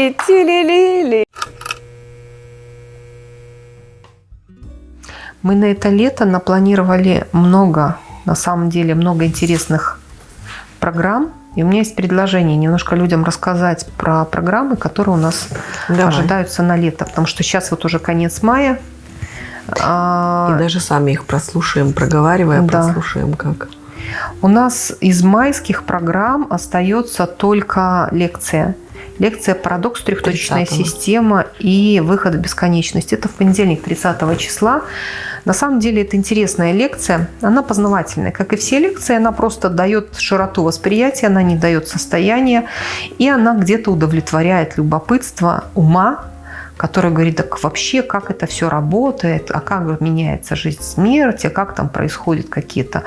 Тили-тили-ти-тили-ли-тили-ли-ли. Мы на это лето напланировали много, на самом деле, много интересных программ. И у меня есть предложение немножко людям рассказать про программы, которые у нас Давай. ожидаются на лето. Потому что сейчас вот уже конец мая. И даже сами их прослушаем, проговаривая, Да. прослушаем как. У нас из майских программ остается только лекция. Лекция «Парадокс. Трехточечная 30-го. система и выход в бесконечность». Это в понедельник, 30 числа. На самом деле это интересная лекция. Она познавательная. Как и все лекции, она просто дает широту восприятия, она не дает состояния. И она где-то удовлетворяет любопытство ума, который говорит, так вообще, как это все работает, а как меняется жизнь смерть, а как там происходят какие-то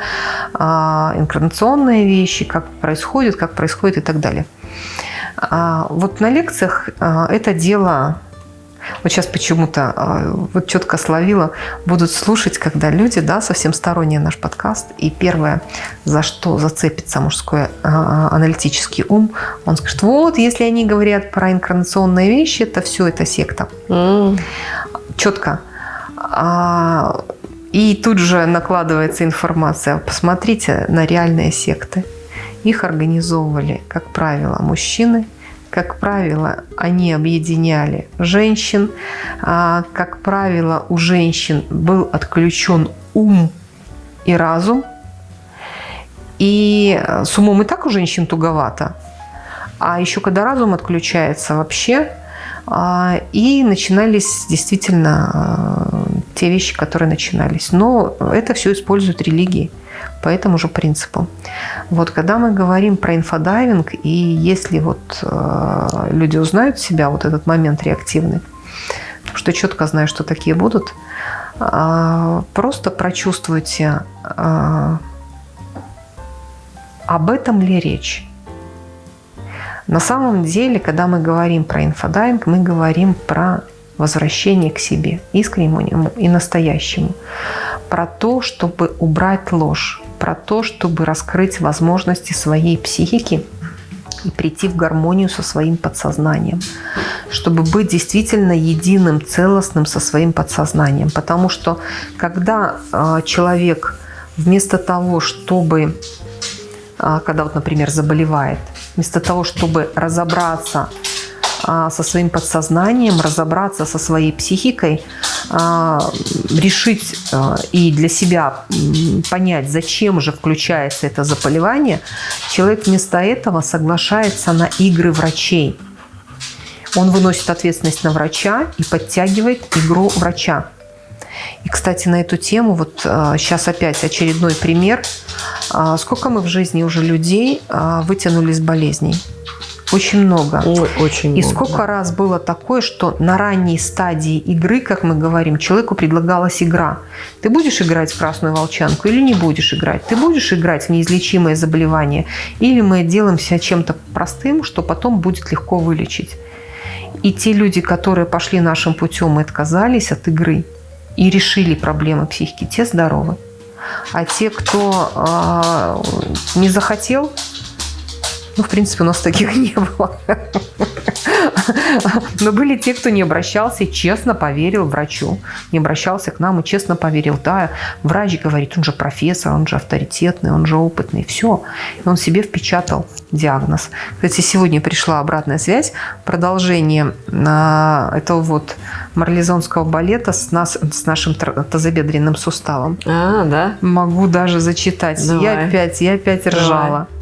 а, инкарнационные вещи, как происходит, как происходит? и так далее. А, вот на лекциях а, это дело, вот сейчас почему-то а, вот четко словила, будут слушать, когда люди, да, совсем сторонние наш подкаст, и первое, за что зацепится мужской а, аналитический ум, он скажет, вот, если они говорят про инкарнационные вещи, это все, это секта М, четко. А, И тут же накладывается информация. Посмотрите на реальные секты. Их организовывали, как правило, мужчины. Как правило, они объединяли женщин. А, Как правило, у женщин был отключен ум и разум. И э, с умом и так у женщин туговато. А еще когда разум отключается вообще, а, и начинались действительно э, те вещи, которые начинались. Но это все используют религии по этому же принципу. Вот когда мы говорим про инфодайвинг, и если вот э, люди узнают себя, вот этот момент реактивный, что четко знаю, что такие будут, э, просто прочувствуйте, э, об этом ли речь. На самом деле, когда мы говорим про инфодайвинг, мы говорим про возвращение к себе, искреннему и настоящему. Про то, чтобы убрать ложь, про то, чтобы раскрыть возможности своей психики и прийти в гармонию со своим подсознанием, чтобы быть действительно единым, целостным со своим подсознанием. Потому что когда э, человек вместо того, чтобы, э, когда вот, например, заболевает, вместо того, чтобы разобраться а, со своим подсознанием, разобраться со своей психикой, а, решить а, и для себя понять, зачем же включается это заболевание, человек вместо этого соглашается на игры врачей. Он выносит ответственность на врача и подтягивает игру врача. И, кстати, на эту тему, вот сейчас опять очередной пример. А, Сколько мы в жизни уже людей а, вытянули из болезней? Очень много. Ой, очень И много. сколько раз было такое, что на ранней стадии игры, как мы говорим, человеку предлагалась игра. Ты будешь играть в красную волчанку или не будешь играть? Ты будешь играть в неизлечимое заболевание? Или мы делаемся чем-то простым, что потом будет легко вылечить? И те люди, которые пошли нашим путем и отказались от игры и решили проблемы психики, те здоровы. А те, кто э, не захотел, ну, в принципе, у нас таких не было. Но были те, кто не обращался и честно поверил врачу. Не обращался к нам и честно поверил. Да, врач говорит, он же профессор, он же авторитетный, он же опытный. Все. И он себе впечатал диагноз. Кстати, сегодня пришла обратная связь. Продолжение а, этого вот марлезонского балета с, нас, с нашим тазобедренным суставом. А, да? Могу даже зачитать. Я Давай. опять, я опять Давай. ржала. А,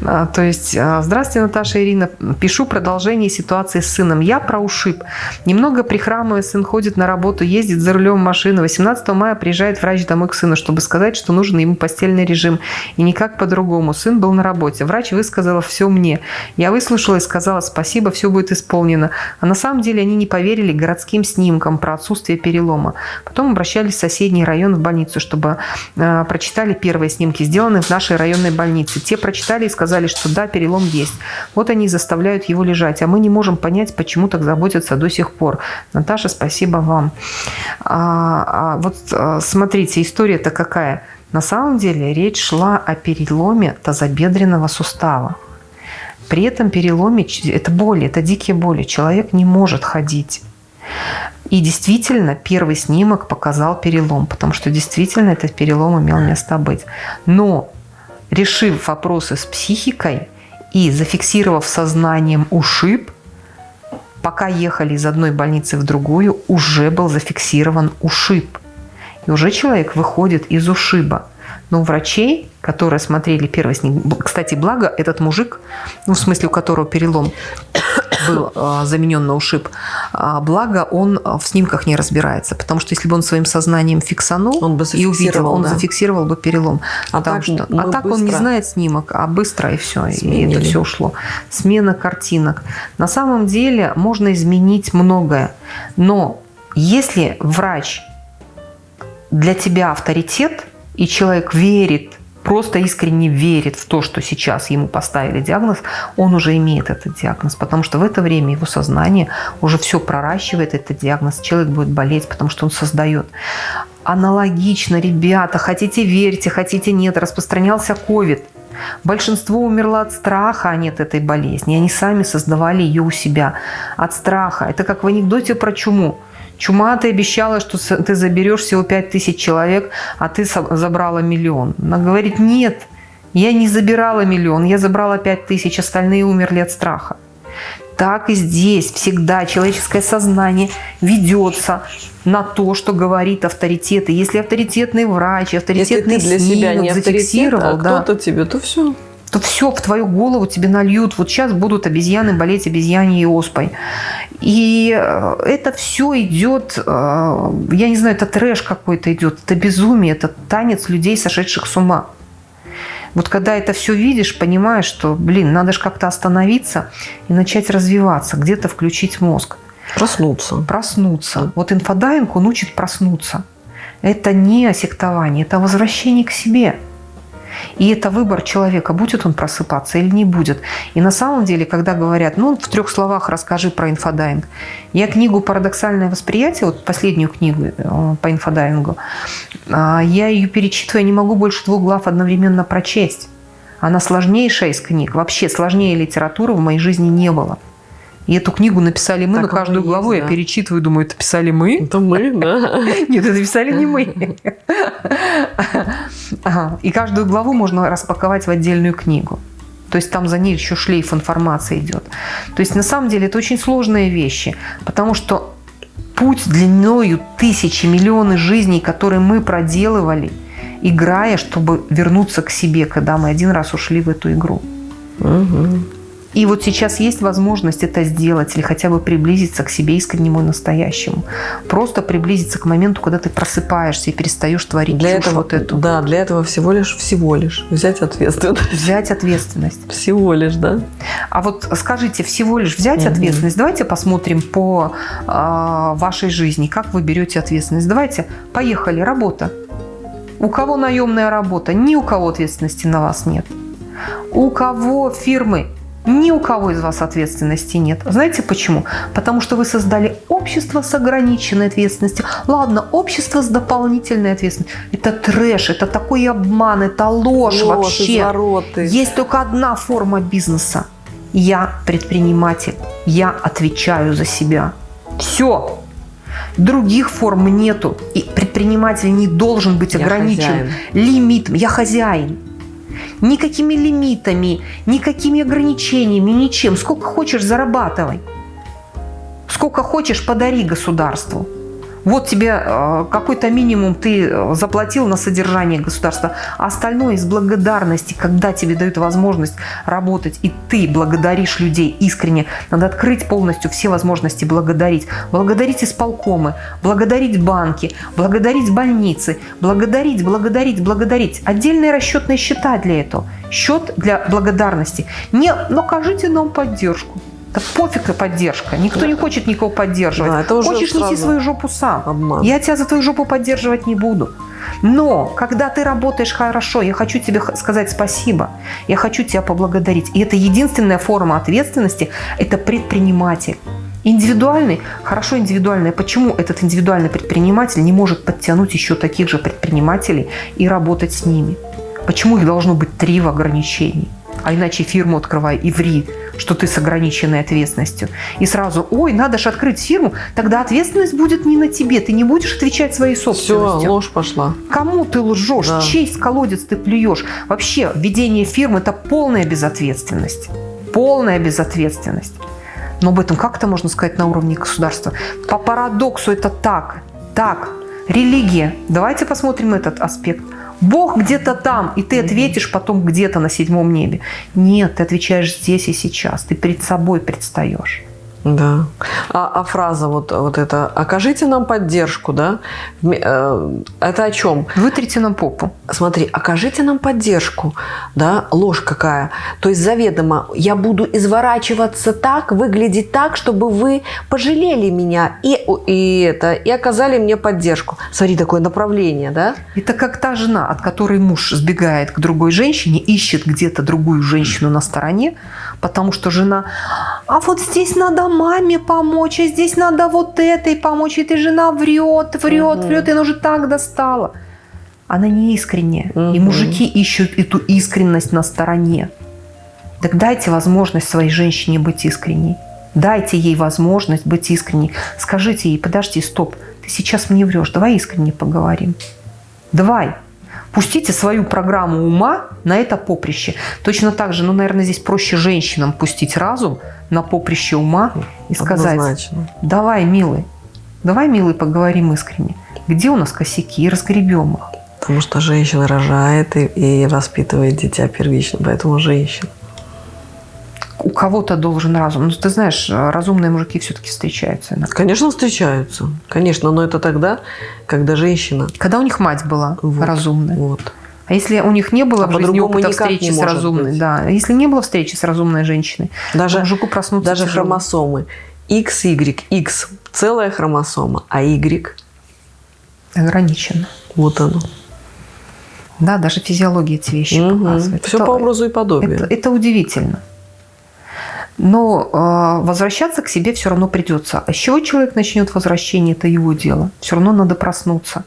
То есть, а, здравствуйте, Наташа Ирина. Пишу продолжение ситуации с сыном. Я про ушиб. Немного прихрамывая, сын ходит на работу, ездит за рулем машины. 18 мая приезжает врач домой к сыну, чтобы сказать, что нужен ему постельный режим. И никак по-другому. Сын был на работе. Врач высказала все мне. Я выслушала и сказала спасибо, все будет исполнено. А на самом деле они не поверили городским снимкам про отсутствие перелома. Потом обращались в соседний район в больницу, чтобы э, прочитали первые снимки, сделанные в нашей районной больнице. Те прочитали и сказали, что да, перелом есть. Вот они заставляют его лежать, а мы не можем понять, почему так заботятся до сих пор. Наташа, спасибо вам. А, а вот а, смотрите, история-то какая. На самом деле речь шла о переломе тазобедренного сустава. При этом переломе это боли, это дикие боли. Человек не может ходить. И действительно, первый снимок показал перелом, потому что действительно этот перелом имел место быть. Но решив вопросы с психикой и зафиксировав сознанием ушиб, пока ехали из одной больницы в другую, уже был зафиксирован ушиб. И уже человек выходит из ушиба. Но у врачей, которые смотрели первый снимок, кстати, благо этот мужик, ну, в смысле, у которого перелом был э, заменен на ушиб, э, благо он в снимках не разбирается, потому что если бы он своим сознанием фиксанул он бы и увидел, он да. зафиксировал бы перелом. А так, что, а так он не знает снимок, а быстро и все, Сменили. и это все ушло. Смена картинок. На самом деле можно изменить многое, но если врач для тебя авторитет, и человек верит, просто искренне верит в то, что сейчас ему поставили диагноз, он уже имеет этот диагноз, потому что в это время его сознание уже все проращивает этот диагноз, человек будет болеть, потому что он создает. Аналогично, ребята, хотите верьте, хотите нет, распространялся ковид. Большинство умерло от страха, а не от этой болезни. Они сами создавали ее у себя от страха. Это как в анекдоте про чуму. Чума, ты обещала, что ты заберешь всего 5 тысяч человек, а ты забрала миллион. Она говорит, нет, я не забирала миллион, я забрала 5 тысяч, остальные умерли от страха. Так и здесь всегда человеческое сознание ведется на то, что говорит авторитет. И если авторитетный врач, авторитетный если ты для себя не зафиксировал, авторитет, а кто-то тебе, то все то все в твою голову тебе нальют. Вот сейчас будут обезьяны болеть обезьяньей оспой. И э, это все идет, э, я не знаю, это трэш какой-то идет, это безумие, это танец людей, сошедших с ума. Вот когда это все видишь, понимаешь, что, блин, надо же как-то остановиться и начать развиваться, где-то включить мозг. Проснуться. Проснуться. Вот инфодайвинг, он учит проснуться. Это не сектование, это возвращение к себе. И это выбор человека, будет он просыпаться или не будет. И на самом деле, когда говорят, ну, в трех словах расскажи про инфодайвинг. Я книгу «Парадоксальное восприятие», вот последнюю книгу э, по инфодайвингу, а, я ее перечитываю, я не могу больше двух глав одновременно прочесть. Она сложнейшая из книг. Вообще сложнее литературы в моей жизни не было. И эту книгу написали мы, так но каждую есть, главу да. я перечитываю, думаю, это писали мы. Это мы, да. Нет, это писали не мы. И каждую главу можно распаковать в отдельную книгу. То есть там за ней еще шлейф информации идет. То есть на самом деле это очень сложные вещи, потому что путь длиною тысячи, миллионы жизней, которые мы проделывали, играя, чтобы вернуться к себе, когда мы один раз ушли в эту игру. Угу. И вот сейчас есть возможность это сделать или хотя бы приблизиться к себе искреннему и настоящему. Просто приблизиться к моменту, когда ты просыпаешься и перестаешь творить для этого, вот эту. Да, для этого всего лишь, всего лишь взять ответственность. Взять ответственность. Всего лишь, да. А вот скажите, всего лишь взять Мгм. ответственность. Давайте посмотрим по а, вашей жизни, как вы берете ответственность. Давайте, поехали, работа. У кого наемная работа? Ни у кого ответственности на вас нет. У кого фирмы? Ни у кого из вас ответственности нет. Знаете почему? Потому что вы создали общество с ограниченной ответственностью. Ладно, общество с дополнительной ответственностью. Это трэш, это такой обман, это ложь, вообще. извороты. Есть только одна форма бизнеса. Я предприниматель. Я отвечаю за себя. Все. Других форм нету. И предприниматель не должен быть Я ограничен хозяин. лимитом. Я хозяин. Никакими лимитами, никакими ограничениями, ничем. Сколько хочешь, зарабатывай. Сколько хочешь, подари государству. Вот тебе э, какой-то минимум ты э, заплатил на содержание государства, а остальное из благодарности, когда тебе дают возможность работать, и ты благодаришь людей искренне, надо открыть полностью все возможности благодарить. Благодарить исполкомы, благодарить банки, благодарить больницы, благодарить, благодарить, благодарить. Отдельные расчетные счета для этого. Счет для благодарности. Не накажите нам поддержку. Да пофиг и поддержка. Никто не хочет никого поддерживать. Да, это уже Хочешь сразу свою жопу сам. обман. Я тебя за твою жопу поддерживать не буду. Но когда ты работаешь хорошо, я хочу тебе сказать спасибо. Я хочу тебя поблагодарить. И это единственная форма ответственности – это предприниматель. Индивидуальный, хорошо индивидуальный. Почему этот индивидуальный предприниматель не может подтянуть еще таких же предпринимателей и работать с ними? Почему их должно быть три в ограничении? А иначе фирму открывай и ври, что ты с ограниченной ответственностью. И сразу, ой, надо же открыть фирму, тогда ответственность будет не на тебе, ты не будешь отвечать своей собственностью. Все, ложь пошла. Кому ты лжешь? Да. Честь колодец ты плюешь? Вообще, ведение фирмы – это полная безответственность. Полная безответственность. Но об этом как-то можно сказать на уровне государства. По парадоксу это так. Так. Религия. Давайте посмотрим этот аспект. Бог где-то там, и ты ответишь потом где-то на седьмом небе. Нет, ты отвечаешь здесь и сейчас. Ты перед собой предстаешь. Да. А, а фраза вот, вот эта «окажите нам поддержку», да? Э, это о чем? Вытрите нам попу. Смотри, окажите нам поддержку, да? Ложь какая. То есть заведомо я буду изворачиваться так, выглядеть так, чтобы вы пожалели меня и, и, это, и оказали мне поддержку. Смотри, такое направление, да? Это как та жена, от которой муж сбегает к другой женщине, ищет где-то другую женщину на стороне, потому что жена «а вот здесь надо маме помочь, а здесь надо вот этой помочь, и ты жена врет, врет, угу. врет, и она уже так достала». Она не искренняя, угу. и мужики ищут эту искренность на стороне. Так дайте возможность своей женщине быть искренней. Дайте ей возможность быть искренней. Скажите ей, подожди, стоп, ты сейчас мне врешь, давай искренне поговорим. Давай. Пустите свою программу ума на это поприще. Точно так же, ну, наверное, здесь проще женщинам пустить разум на поприще ума и сказать, Однозначно. давай, милый, давай, милый, поговорим искренне. Где у нас косяки? И разгребем их. Потому что женщина рожает и, и воспитывает дитя первично, поэтому женщина у кого-то должен разум. Ну, ты знаешь, разумные мужики все-таки встречаются. Иногда. Конечно, встречаются. Конечно, но это тогда, когда женщина... Когда у них мать была вот, разумная. Вот. А если у них не было а в жизни опыта встречи с разумной, быть. да, если не было встречи с разумной женщиной, даже, мужику проснуться Даже тяжело. хромосомы. X, Y, X – целая хромосома, а Y – ограничено. Вот оно. Да, даже физиология эти вещи угу. показывает. Все это, по образу и подобию. Это, это удивительно. Но э, возвращаться к себе все равно придется. А с чего человек начнет возвращение, это его дело. Все равно надо проснуться.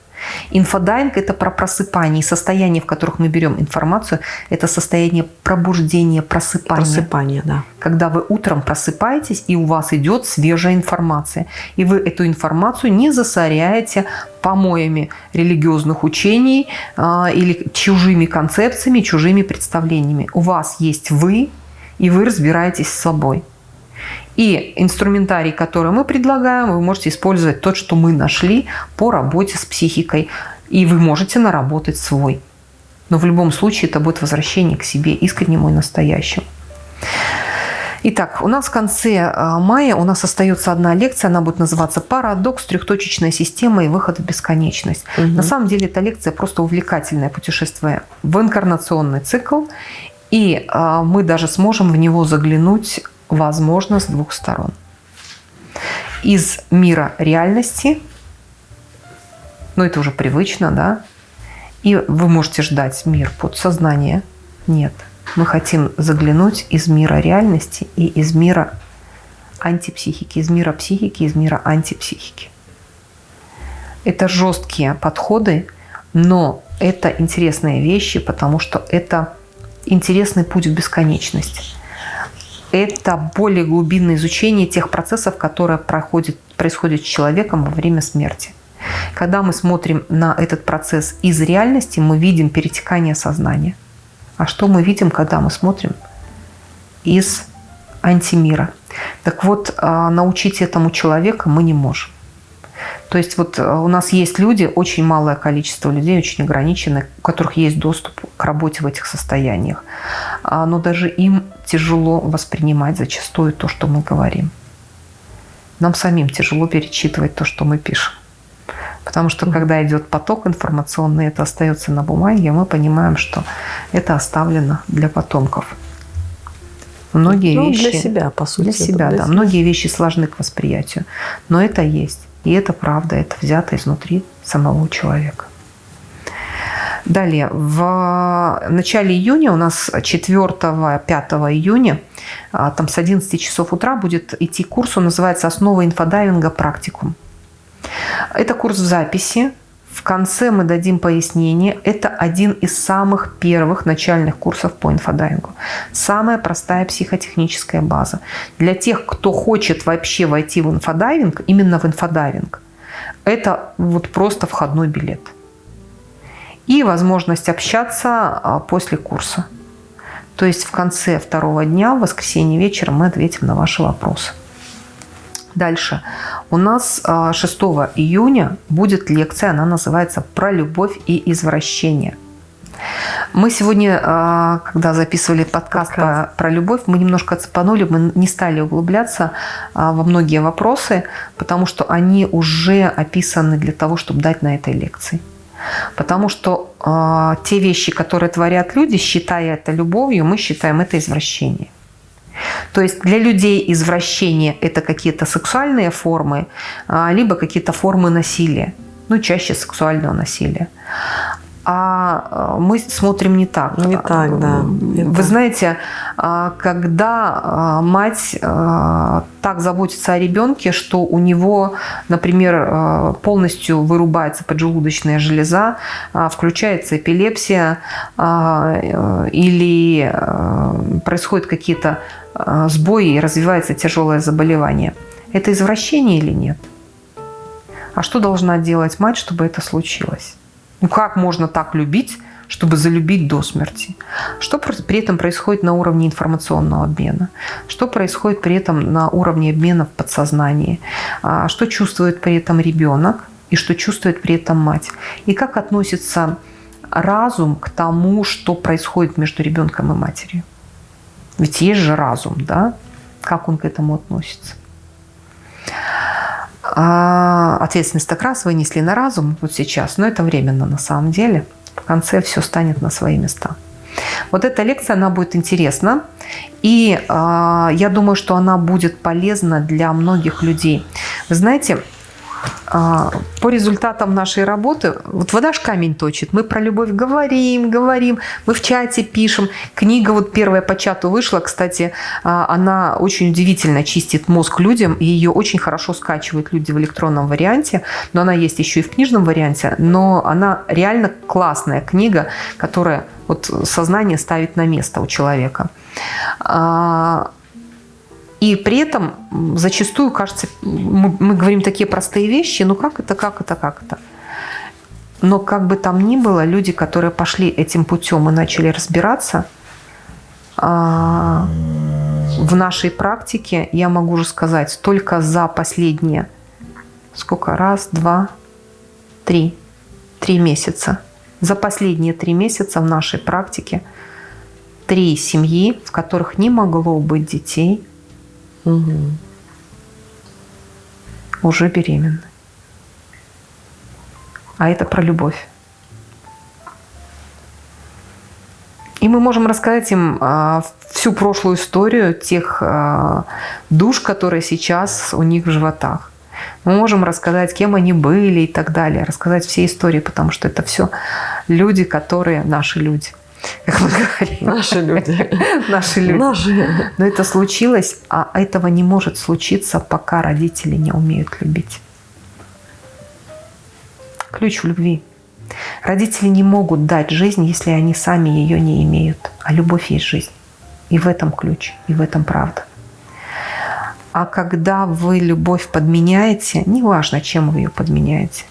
Инфодайвинг – это про просыпание. Состояние, в которых мы берем информацию, это состояние пробуждения, просыпания. Просыпание, да. Когда вы утром просыпаетесь, и у вас идет свежая информация. И вы эту информацию не засоряете помоями религиозных учений э, или чужими концепциями, чужими представлениями. У вас есть вы, и вы разбираетесь с собой. И инструментарий, который мы предлагаем, вы можете использовать тот, что мы нашли по работе с психикой. И вы можете наработать свой. Но в любом случае это будет возвращение к себе искреннему и настоящему. Итак, у нас в конце а, мая у нас остается одна лекция, она будет называться «Парадокс. Трехточечная система и выход в бесконечность». Угу. На самом деле эта лекция просто увлекательное путешествие в инкарнационный цикл. И а, мы даже сможем в него заглянуть, возможно, с двух сторон. Из мира реальности, ну это уже привычно, да, и вы можете ждать мир подсознания. Нет, мы хотим заглянуть из мира реальности и из мира антипсихики, из мира психики, из мира антипсихики. Это жесткие подходы, но это интересные вещи, потому что это интересный путь в бесконечность. Это более глубинное изучение тех процессов, которые проходят, происходят с человеком во время смерти. Когда мы смотрим на этот процесс из реальности, мы видим перетекание сознания. А что мы видим, когда мы смотрим из антимира? Так вот, а, научить этому человека мы не можем. То есть вот э, у нас есть люди, очень малое количество людей, очень ограниченное, у которых есть доступ к работе в этих состояниях. А, но даже им тяжело воспринимать зачастую то, что мы говорим. Нам самим тяжело перечитывать то, что мы пишем. Потому что когда идет поток информационный, это остается на бумаге, мы понимаем, что это оставлено для потомков. Многие ну, вещи для себя, по сути. Для себя, для да. Себя. Многие вещи сложны к восприятию, но это есть. И это правда, это взято изнутри самого человека. Далее, в начале июня, у нас 4-5 июня, а, там с 11 часов утра будет идти курс, он называется «Основа инфодайвинга. Практикум». Это курс в записи, В конце мы дадим пояснение. Это один из самых первых начальных курсов по инфодайвингу. Самая простая психотехническая база. Для тех, кто хочет вообще войти в инфодайвинг, именно в инфодайвинг, это вот просто входной билет. И возможность общаться а, после курса. То есть в конце второго дня, в воскресенье вечером, мы ответим на ваши вопросы. Дальше. У нас 6 а, июня будет лекция, она называется «Про любовь и извращение». Мы сегодня, а, когда записывали подкаст, подкаст. про любовь, мы немножко цепанули, мы не стали углубляться а, во многие вопросы, потому что они уже описаны для того, чтобы дать на этой лекции. Потому что э, те вещи, которые творят люди, считая это любовью, мы считаем это извращением. То есть для людей извращение – это какие-то сексуальные формы, либо какие-то формы насилия, ну, чаще сексуального насилия а мы смотрим не так. Не так, да. Вы знаете, а, когда а, мать а, так заботится о ребенке, что у него, например, полностью вырубается поджелудочная железа, включается эпилепсия или происходят какие-то сбои и развивается тяжелое заболевание. Это извращение или нет? А что должна делать мать, чтобы это случилось? Ну как можно так любить, чтобы залюбить до смерти? Что при этом происходит на уровне информационного обмена? Что происходит при этом на уровне обмена в подсознании? А что чувствует при этом ребенок и что чувствует при этом мать? И как относится разум к тому, что происходит между ребенком и матерью? Ведь есть же разум, да? Как он к этому относится? А ответственность так раз вынесли на разум вот сейчас, но это временно на самом деле. В конце все станет на свои места. Вот эта лекция, она будет интересна. И э, я думаю, что она будет полезна для многих людей. Вы знаете, по результатам нашей работы, вот вода ж камень точит, мы про любовь говорим, говорим, мы в чате пишем. Книга вот первая по чату вышла, кстати, а, она очень удивительно чистит мозг людям, и ее очень хорошо скачивают люди в электронном варианте, но она есть еще и в книжном варианте, но она реально классная книга, которая вот сознание ставит на место у человека. И при этом зачастую, кажется, мы, мы говорим такие простые вещи, ну как это, как это, как это. Но как бы там ни было, люди, которые пошли этим путем и начали разбираться, а, в нашей практике, я могу уже сказать, только за последние, сколько, раз, два, три, три месяца. За последние три месяца в нашей практике три семьи, в которых не могло быть детей, Угу. Уже беременны. А это про любовь. И мы можем рассказать им а, всю прошлую историю тех а, душ, которые сейчас у них в животах. Мы можем рассказать, кем они были и так далее. Рассказать все истории, потому что это все люди, которые наши люди как мы говорим. Наши люди. Наши люди. Наши. Но это случилось, а этого не может случиться, пока родители не умеют любить. Ключ в любви. Родители не могут дать жизнь, если они сами ее не имеют. А любовь есть жизнь. И в этом ключ, и в этом правда. А когда вы любовь подменяете, неважно, чем вы ее подменяете,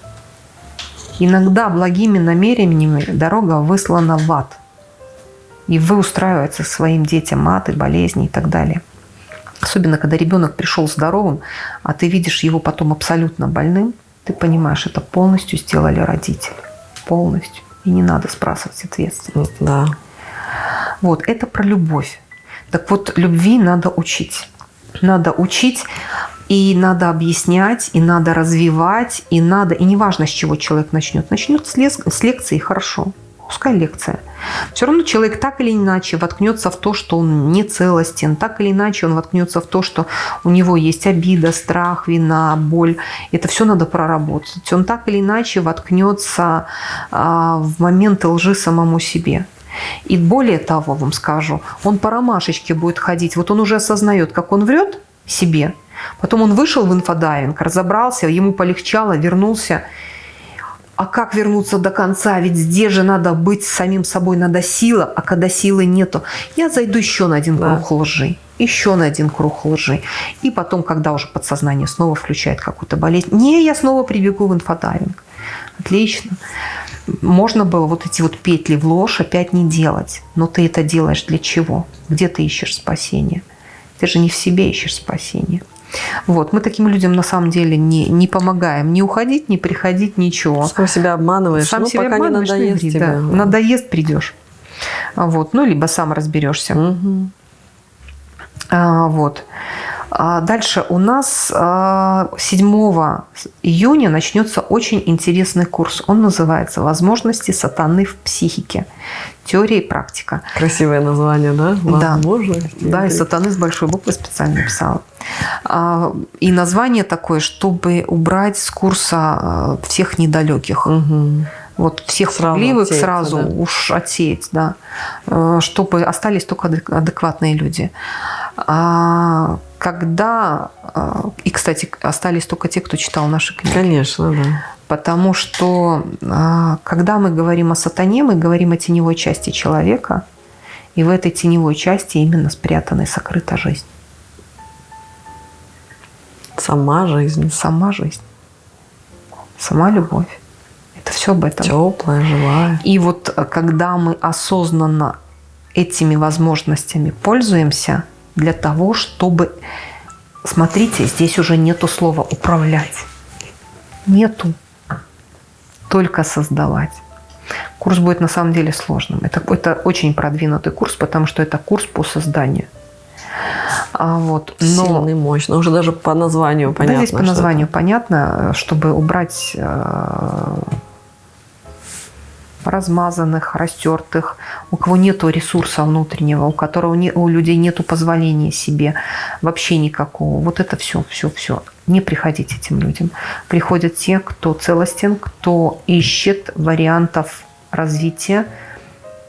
иногда благими намерениями дорога выслана в ад – и вы устраиваете своим детям маты, болезни и так далее. Особенно, когда ребенок пришел здоровым, а ты видишь его потом абсолютно больным, ты понимаешь, это полностью сделали родители. Полностью. И не надо спрашивать ответственность. Да. Вот, это про любовь. Так вот, любви надо учить. Надо учить, и надо объяснять, и надо развивать, и надо... И неважно, с чего человек начнет. Начнет с, лек... с лекции, хорошо пускай лекция. Все равно человек так или иначе воткнется в то, что он не целостен, так или иначе он воткнется в то, что у него есть обида, страх, вина, боль. Это все надо проработать. Он так или иначе воткнется а, в моменты лжи самому себе. И более того, вам скажу, он по ромашечке будет ходить. Вот он уже осознает, как он врет себе. Потом он вышел в инфодайвинг, разобрался, ему полегчало, вернулся – а как вернуться до конца? Ведь здесь же надо быть самим собой, надо сила, а когда силы нету, я зайду еще на один Да. круг лжи, еще на один круг лжи. И потом, когда уже подсознание снова включает какую-то болезнь, не, я снова прибегу в инфодайвинг. Отлично. Можно было вот эти вот петли в ложь опять не делать. Но ты это делаешь для чего? Где ты ищешь спасение? Ты же не в себе ищешь спасение. Вот, мы таким людям на самом деле не, не помогаем. Не уходить, не приходить, ничего. Сам себя обманываешь, Сам ну, себя пока обманываешь, не ну, надоест тебе. да. Надоест, придешь. Вот. Ну, либо сам разберешься. Мгм. А, Вот. А Дальше у нас а, 7 июня начнется очень интересный курс. Он называется «Возможности сатаны в психике. Теория и практика». Красивое название, да? Возможности. Да, и сатаны с большой буквы специально написала. А, И название такое, чтобы убрать с курса а, всех недалеких. Мгм. Вот всех Сразу пугливых сразу да. уж отсеять, да, Э, чтобы остались только адек- адекватные люди. А когда, а, и, кстати, остались только те, кто читал наши книги. Конечно, да. Потому что а, когда мы говорим о сатане, мы говорим о теневой части человека, и в этой теневой части именно спрятана и сокрыта жизнь. Сама жизнь. Сама жизнь, сама любовь. Это все об этом. Теплая, живая. И вот э, когда мы осознанно этими возможностями пользуемся для того, чтобы... Смотрите, здесь уже нету слова «управлять». Нету. Только создавать. Курс будет на самом деле сложным. Это, это очень продвинутый курс, потому что это курс по созданию. А вот, но... Сильный, мощный. Уже даже по названию понятно. да, здесь по названию понятно, чтобы убрать э, размазанных, растертых, у кого нету ресурса внутреннего, у которого не, у людей нету позволения себе вообще никакого. Вот это все, все, все. Не приходить этим людям. Приходят те, кто целостен, кто ищет вариантов развития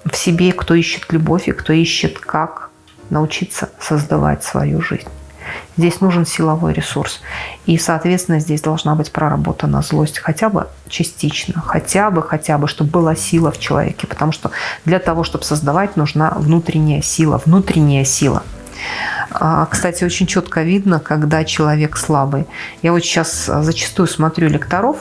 в себе, кто ищет любовь и кто ищет, как научиться создавать свою жизнь. Здесь нужен силовой ресурс. И, соответственно, здесь должна быть проработана злость хотя бы частично, хотя бы, хотя бы, чтобы была сила в человеке. Потому что для того, чтобы создавать, нужна внутренняя сила. Внутренняя сила. А, Кстати, очень четко видно, когда человек слабый. Я вот сейчас зачастую смотрю лекторов,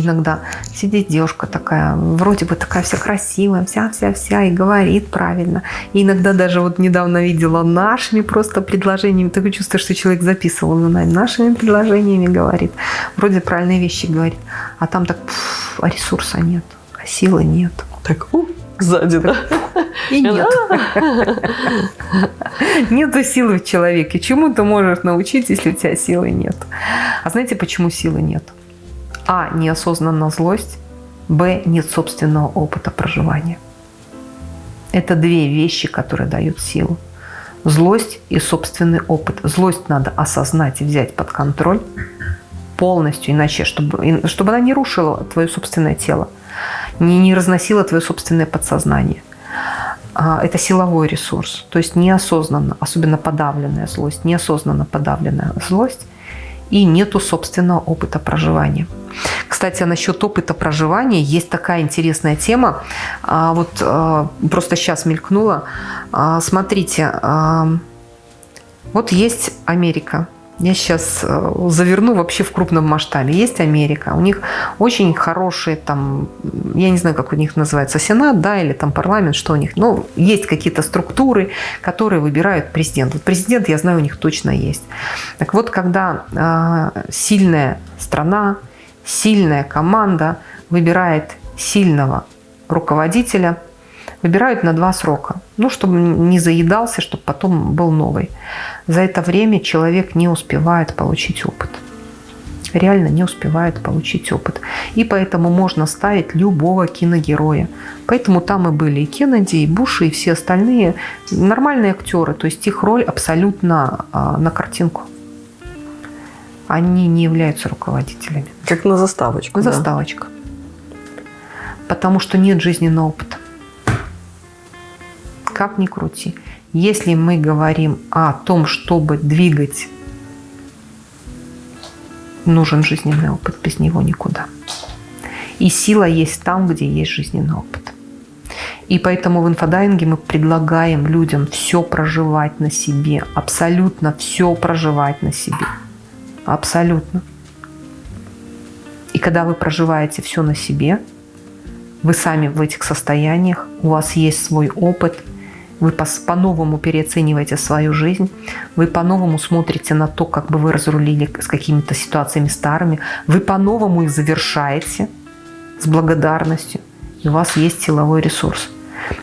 иногда сидит девушка такая, вроде бы такая вся красивая, вся-вся-вся, и говорит правильно. И иногда даже вот недавно видела нашими просто предложениями, такое чувство, что человек записывал за нами, нашими предложениями говорит, вроде правильные вещи говорит, а там так, пф, а ресурса нет, а силы нет. Так, у, сзади, да? И нет. Нету силы в человеке. Чему ты можешь научить, если у тебя силы нет? А знаете, почему силы нет? А. Неосознанная злость. Б. Нет собственного опыта проживания. Это две вещи, которые дают силу. Злость и собственный опыт. Злость надо осознать и взять под контроль полностью, иначе, чтобы, чтобы она не рушила твое собственное тело, не, не разносила твое собственное подсознание. А, Это силовой ресурс, то есть неосознанно, особенно подавленная злость, неосознанно подавленная злость, и нету собственного опыта проживания. Кстати, а насчет опыта проживания есть такая интересная тема. А, Вот а, просто сейчас мелькнула. Смотрите, вот есть Америка. Я сейчас заверну вообще в крупном масштабе. Есть Америка. У них очень хорошие там, я не знаю, как у них называется, Сенат, да, или там парламент, что у них. Но есть какие-то структуры, которые выбирают президент. Вот президент, я знаю, у них точно есть. Так вот, когда э, сильная страна, сильная команда выбирает сильного руководителя, выбирают на два срока. Ну, чтобы не заедался, чтобы потом был новый. За это время человек не успевает получить опыт. Реально не успевает получить опыт. И поэтому можно ставить любого киногероя. Поэтому там и были и Кеннеди, и Буш, и все остальные нормальные актеры. То есть их роль абсолютно а, на картинку. Они не являются руководителями. Как на заставочку. да. Заставочка. Потому что нет жизненного опыта. Как ни крути. Если мы говорим о том, чтобы двигать, нужен жизненный опыт, без него никуда. И сила есть там, где есть жизненный опыт. И поэтому в инфодайинге мы предлагаем людям все проживать на себе, абсолютно все проживать на себе. Абсолютно. И когда вы проживаете все на себе, вы сами в этих состояниях, у вас есть свой опыт, вы по-новому переоцениваете свою жизнь, вы по-новому смотрите на то, как бы вы разрулили с какими-то ситуациями старыми, вы по-новому их завершаете с благодарностью, и у вас есть силовой ресурс.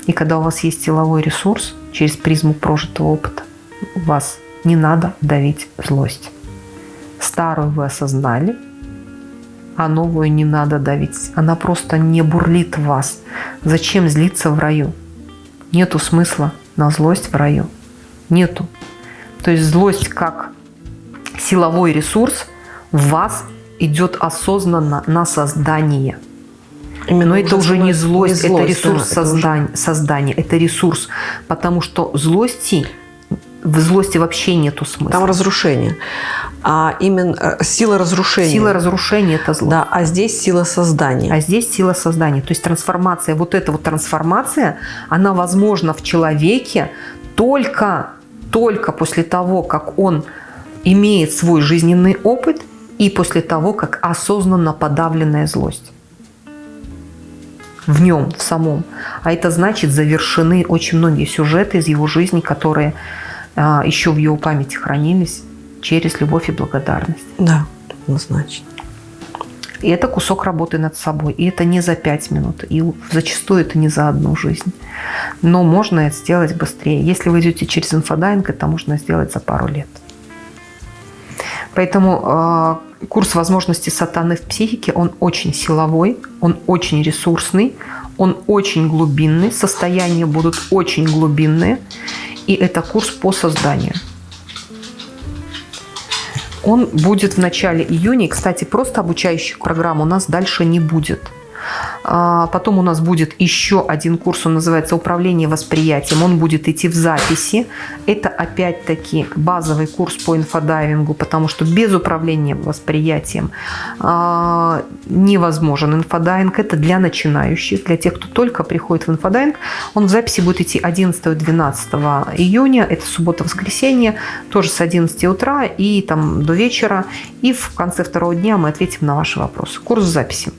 И когда у вас есть силовой ресурс через призму прожитого опыта, вас не надо давить злость. Старую вы осознали, а новую не надо давить. Она просто не бурлит вас. Зачем злиться в раю? Нету смысла на злость в раю. Нету. То есть злость как силовой ресурс в вас идет осознанно на создание – Именно Но это уже не злость, не злость это ресурс да, создания, это уже... создания, это ресурс. Потому что злости, в злости вообще нету смысла. Там разрушение. А именно э, сила разрушения. Сила разрушения – это зло. Да, а здесь сила создания. А здесь сила создания. То есть трансформация, вот эта вот трансформация, она возможна в человеке только, только после того, как он имеет свой жизненный опыт и после того, как осознанно подавленная злость в нем, в самом. А это значит, завершены очень многие сюжеты из его жизни, которые а, еще в его памяти хранились через любовь и благодарность. Да, однозначно. И это кусок работы над собой. И это не за пять минут. И зачастую это не за одну жизнь. Но можно это сделать быстрее. Если вы идете через инфодайвинг, это можно сделать за пару лет. Поэтому э, курс возможностей сатаны в психике, он очень силовой, он очень ресурсный, он очень глубинный, состояния будут очень глубинные. И это курс по созданию. Он будет в начале июня. И, кстати, просто обучающих программ у нас дальше не будет. А, потом у нас будет еще один курс, он называется «Управление восприятием». Он будет идти в записи. Это опять-таки базовый курс по инфодайвингу, потому что без управления восприятием а, невозможен инфодайвинг. Это для начинающих, для тех, кто только приходит в инфодайвинг. Он в записи будет идти 11-12 июня. Это суббота-воскресенье, тоже с 11 утра и там до вечера. И в конце второго дня мы ответим на ваши вопросы. Курс в записи.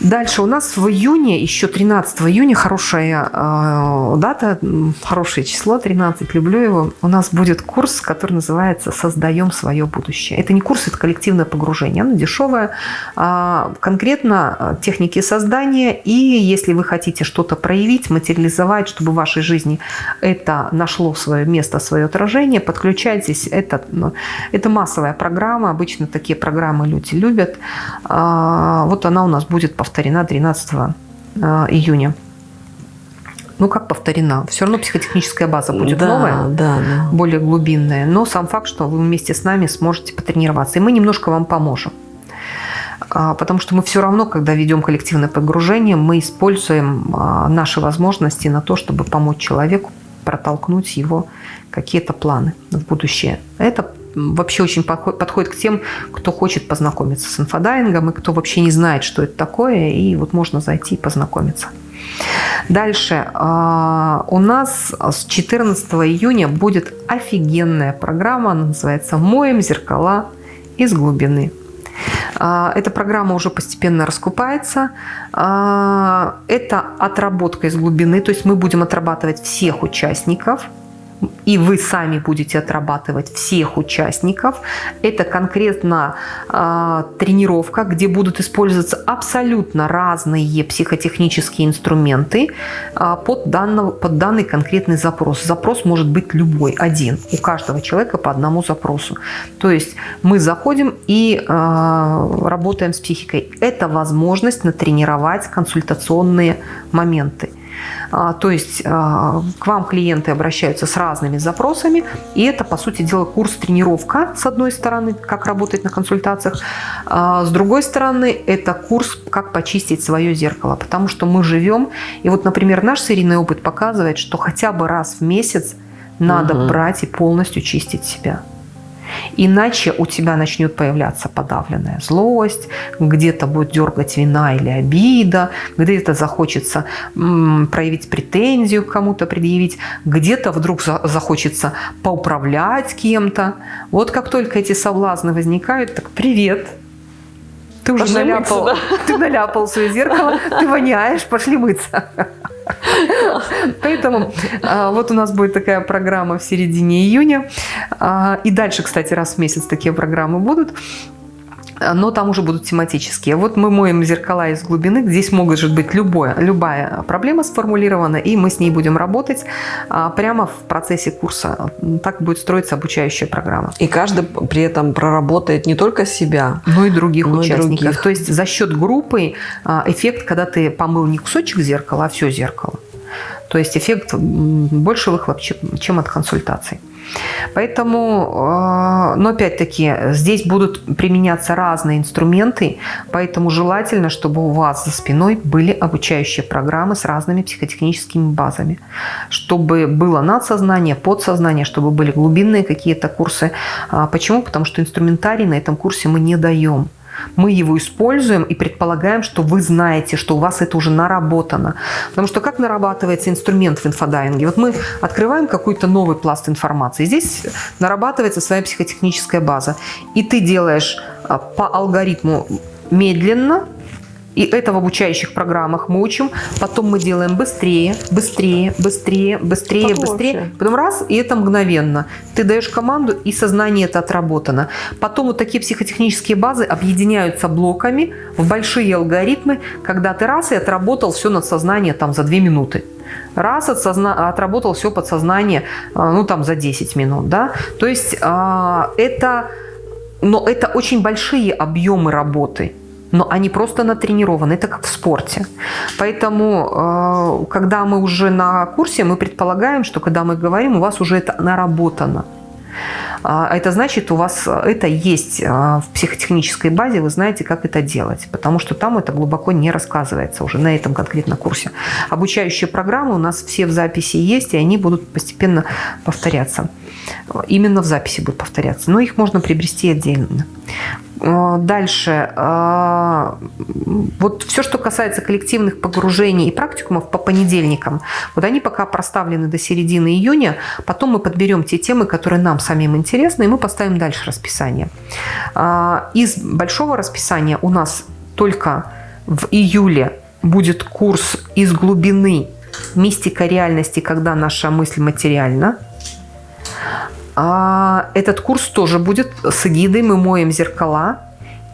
Дальше у нас в июне, еще 13 июня, хорошая э, дата, хорошее число, 13, люблю его. У нас будет курс, который называется «Создаем свое будущее». Это не курс, это коллективное погружение, оно дешевое. А, конкретно э, техники создания. И если вы хотите что-то проявить, материализовать, чтобы в вашей жизни это нашло свое место, свое отражение, подключайтесь. Это, ну, это массовая программа, обычно такие программы люди любят. А, вот она у нас будет повторяться повторена 13 э, июня. Ну, как повторена? Все равно психотехническая база будет да, новая, да, да. более глубинная. Но сам факт, что вы вместе с нами сможете потренироваться. И мы немножко вам поможем. А, потому что мы все равно, когда ведем коллективное погружение, мы используем а, наши возможности на то, чтобы помочь человеку протолкнуть его какие-то планы в будущее. Это вообще очень подходит к тем, кто хочет познакомиться с инфодайвингом и кто вообще не знает, что это такое, и вот можно зайти и познакомиться. Дальше. А, у нас с 14 июня будет офигенная программа, она называется «Моем зеркала из глубины». А, эта программа уже постепенно раскупается. А, это отработка из глубины, то есть мы будем отрабатывать всех участников – и вы сами будете отрабатывать всех участников. Это конкретно э, тренировка, где будут использоваться абсолютно разные психотехнические инструменты э, под, данного, под данный конкретный запрос. Запрос может быть любой, один. У каждого человека по одному запросу. То есть мы заходим и э, работаем с психикой. Это возможность натренировать консультационные моменты. А, то есть а, к вам клиенты обращаются с разными запросами, и это, по сути дела, курс-тренировка, с одной стороны, как работать на консультациях, а, с другой стороны, это курс, как почистить свое зеркало, потому что мы живем, и вот, например, наш серийный опыт показывает, что хотя бы раз в месяц надо угу. брать и полностью чистить себя. Иначе у тебя начнет появляться подавленная злость, где-то будет дергать вина или обида, где-то захочется проявить претензию кому-то предъявить, где-то вдруг захочется поуправлять кем-то. Вот как только эти соблазны возникают, так привет, ты уже пошли наляпал, мыться, да? ты наляпал свое зеркало, ты воняешь, пошли мыться. Поэтому а, вот у нас будет такая программа в середине июня. А, и дальше, кстати, раз в месяц такие программы будут но там уже будут тематические. Вот мы моем зеркала из глубины, здесь может быть любое, любая проблема сформулирована, и мы с ней будем работать а, прямо в процессе курса. Так будет строиться обучающая программа. И каждый при этом проработает не только себя, но и других но участников. И других. То есть за счет группы а, эффект, когда ты помыл не кусочек зеркала, а все зеркало. То есть эффект больше выхлоп, чем от консультаций. Поэтому, э, но опять-таки, здесь будут применяться разные инструменты, поэтому желательно, чтобы у вас за спиной были обучающие программы с разными психотехническими базами, чтобы было надсознание, подсознание, чтобы были глубинные какие-то курсы. А почему? Потому что инструментарий на этом курсе мы не даем мы его используем и предполагаем, что вы знаете, что у вас это уже наработано. Потому что как нарабатывается инструмент в инфодайинге? Вот мы открываем какой-то новый пласт информации. Здесь нарабатывается своя психотехническая база. И ты делаешь а, по алгоритму медленно, и это в обучающих программах мы учим. Потом мы делаем быстрее, быстрее, быстрее, быстрее, Потом быстрее. Вообще. Потом раз, и это мгновенно. Ты даешь команду, и сознание это отработано. Потом вот такие психотехнические базы объединяются блоками в большие алгоритмы, когда ты раз и отработал все над сознанием там за 2 минуты. Раз отсозна... отработал все подсознание, а, ну там за 10 минут, да. То есть а, это, но это очень большие объемы работы но они просто натренированы. Это как в спорте. Поэтому, э, когда мы уже на курсе, мы предполагаем, что когда мы говорим, у вас уже это наработано. А это значит, у вас это есть а, в психотехнической базе, вы знаете, как это делать, потому что там это глубоко не рассказывается уже на этом конкретно курсе. Обучающие программы у нас все в записи есть, и они будут постепенно повторяться. Именно в записи будут повторяться, но их можно приобрести отдельно. А, дальше. Вот все, что касается коллективных погружений и практикумов по понедельникам, вот они пока проставлены до середины июня. Потом мы подберем те темы, которые нам самим интересны, и мы поставим дальше расписание. А, из большого расписания у нас только в июле будет курс из глубины мистика реальности, когда наша мысль материальна. А, этот курс тоже будет с эгидой «Мы моем зеркала»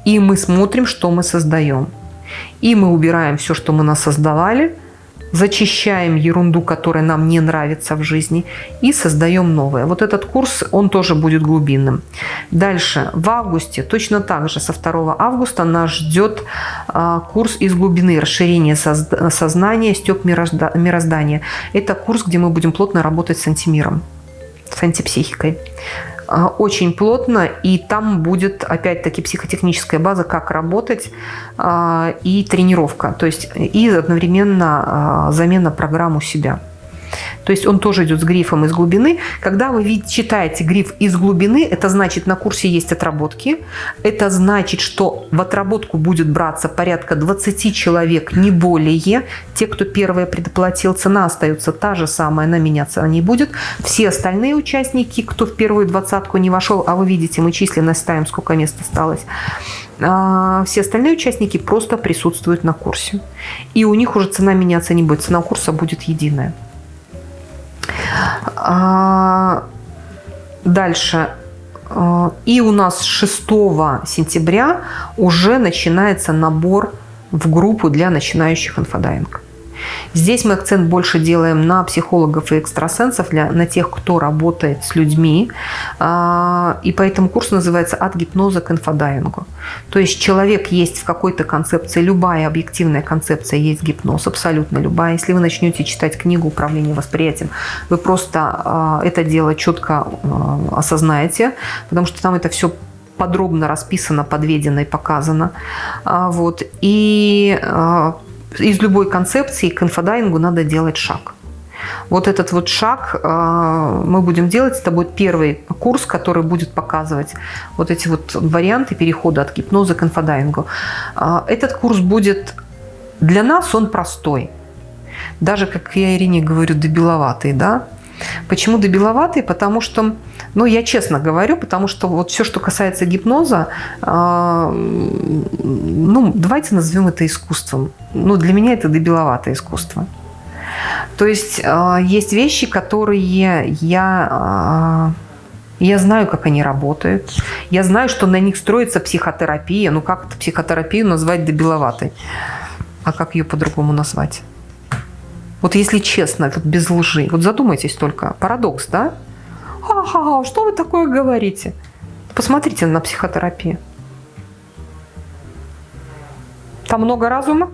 и мы смотрим, что мы создаем. И мы убираем все, что мы насоздавали – зачищаем ерунду, которая нам не нравится в жизни, и создаем новое. Вот этот курс, он тоже будет глубинным. Дальше, в августе, точно так же, со 2 августа нас ждет а, курс из глубины, расширение сознания, степ мироздания. Это курс, где мы будем плотно работать с антимиром, с антипсихикой. А, очень плотно, и там будет опять-таки психотехническая база, как работать, а, и тренировка, то есть и одновременно а, замена программ у себя. То есть он тоже идет с грифом из глубины. Когда вы читаете гриф из глубины, это значит, на курсе есть отработки. Это значит, что в отработку будет браться порядка 20 человек, не более. Те, кто первые предоплатил, цена остается та же самая, она меняться не будет. Все остальные участники, кто в первую двадцатку не вошел, а вы видите, мы численность ставим, сколько мест осталось, а, все остальные участники просто присутствуют на курсе. И у них уже цена меняться не будет, цена курса будет единая. А, дальше. А, и у нас 6 сентября уже начинается набор в группу для начинающих инфодайвинг. Здесь мы акцент больше делаем на психологов и экстрасенсов, для, на тех, кто работает с людьми. А, и поэтому курс называется «От гипноза к инфодайвингу». То есть человек есть в какой-то концепции, любая объективная концепция есть гипноз, абсолютно любая. Если вы начнете читать книгу «Управление восприятием», вы просто а, это дело четко а, осознаете, потому что там это все подробно расписано, подведено и показано. Вот. И из любой концепции к инфодайвингу надо делать шаг. Вот этот вот шаг э, мы будем делать. Это будет первый курс, который будет показывать вот эти вот варианты перехода от гипноза к инфодайвингу. Э, этот курс будет для нас, он простой. Даже, как я Ирине говорю, дебиловатый, да? Почему дебиловатый? Потому что, ну, я честно говорю, потому что вот все, что касается гипноза, э, ну, давайте назовем это искусством. Ну, для меня это дебиловатое искусство. То есть э, есть вещи, которые я... Э, я знаю, как они работают. Я знаю, что на них строится психотерапия. Ну, как это психотерапию назвать дебиловатой? А как ее по-другому назвать? Вот если честно, вот без лжи. Вот задумайтесь только. Парадокс, да? Ага, что вы такое говорите? Посмотрите на психотерапию. Там много разума?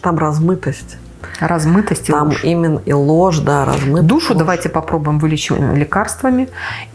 Там размытость. Размытость и Там ложь. именно и ложь, да, размытость. Душу ложь. давайте попробуем вылечить лекарствами.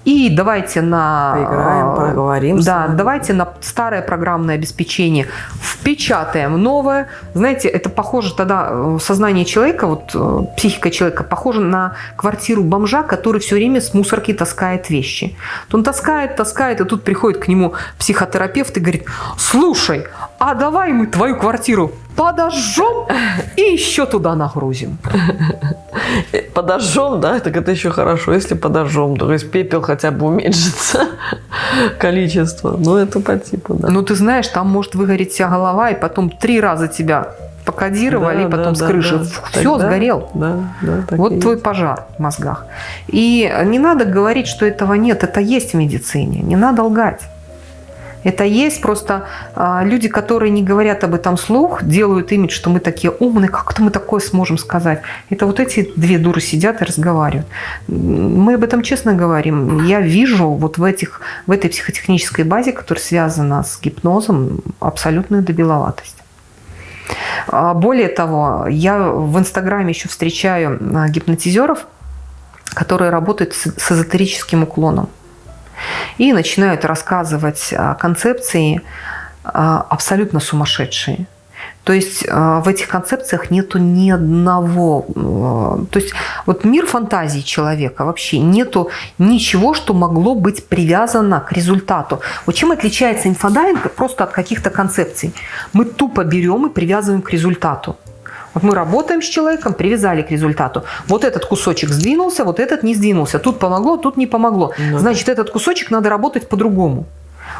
И давайте на... Поиграем, э, поговорим с Да, давайте на старое программное обеспечение впечатаем новое. Знаете, это похоже тогда, э, сознание человека, вот э, психика человека, похоже на квартиру бомжа, который все время с мусорки таскает вещи. То он таскает, таскает, и тут приходит к нему психотерапевт и говорит, слушай, а давай мы твою квартиру подожжем и еще туда нагрузим. Подожжем, да, так это еще хорошо, если подожжем. То есть пепел хотя бы уменьшится количество. Ну, это по типу, да. Ну, ты знаешь, там может выгореть вся голова, и потом три раза тебя покодировали, Да, и потом да, с крыши да. все, Тогда- сгорел. Да, да, Вот твой есть. пожар в мозгах. И не надо говорить, что этого нет. Это есть в медицине. Не надо лгать. Это есть просто а, люди, которые не говорят об этом слух, делают имидж, что мы такие умные, как-то мы такое сможем сказать. Это вот эти две дуры сидят и разговаривают. Мы об этом честно говорим. Я вижу вот в, этих, в этой психотехнической базе, которая связана с гипнозом, абсолютную дебиловатость. А, Более того, я в Инстаграме еще встречаю а, гипнотизеров, которые работают с эзотерическим уклоном и начинают рассказывать а, концепции а, абсолютно сумасшедшие. То есть а, в этих концепциях нету ни одного... То есть вот мир фантазии человека вообще нету ничего, что могло быть привязано к результату. Вот чем отличается инфодайвинг просто от каких-то концепций? Мы тупо берем и привязываем к результату. Вот мы работаем с человеком, привязали к результату. Вот этот кусочек сдвинулся, вот этот не сдвинулся. Тут помогло, тут не помогло. Ну. Значит, этот кусочек надо работать по-другому.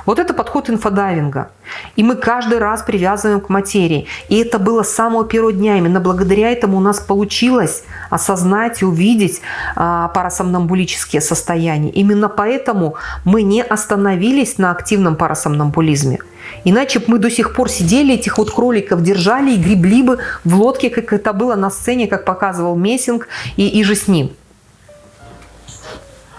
Вот это подход инфодайвинга. И мы каждый раз привязываем к материи. И это было с самого первого дня. Именно благодаря этому у нас получилось осознать и увидеть а, парасомнамбулические состояния. Именно поэтому мы не остановились на активном парасомнамбулизме. Иначе бы мы до сих пор сидели, этих вот кроликов держали и гребли бы в лодке, как это было на сцене, как показывал Мессинг и, и же с ним.